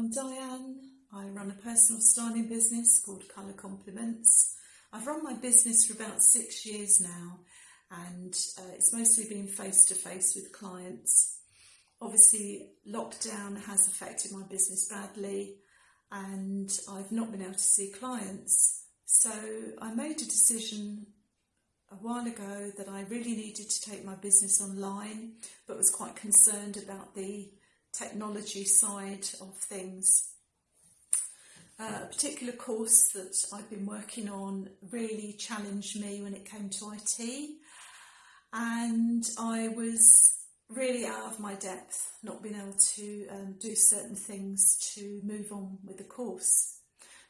I'm Diane. I run a personal styling business called Colour Compliments. I've run my business for about six years now and uh, it's mostly been face to face with clients. Obviously, lockdown has affected my business badly and I've not been able to see clients. So I made a decision a while ago that I really needed to take my business online, but was quite concerned about the technology side of things. Uh, a particular course that I've been working on really challenged me when it came to IT, and I was really out of my depth, not being able to um, do certain things to move on with the course.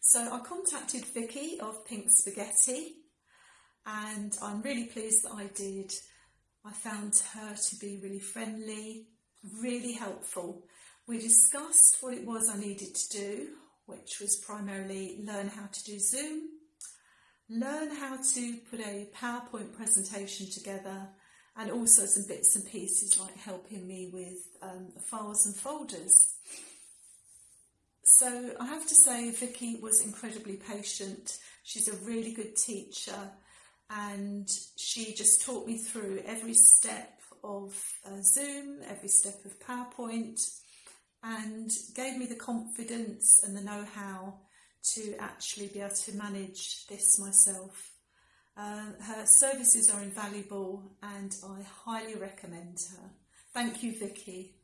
So I contacted Vicky of Pink Spaghetti, and I'm really pleased that I did. I found her to be really friendly, really helpful. We discussed what it was I needed to do, which was primarily learn how to do Zoom, learn how to put a PowerPoint presentation together, and also some bits and pieces like helping me with um, files and folders. So I have to say Vicky was incredibly patient. She's a really good teacher and she just taught me through every step of uh, Zoom, every step of PowerPoint, and gave me the confidence and the know-how to actually be able to manage this myself. Uh, her services are invaluable and I highly recommend her. Thank you, Vicky.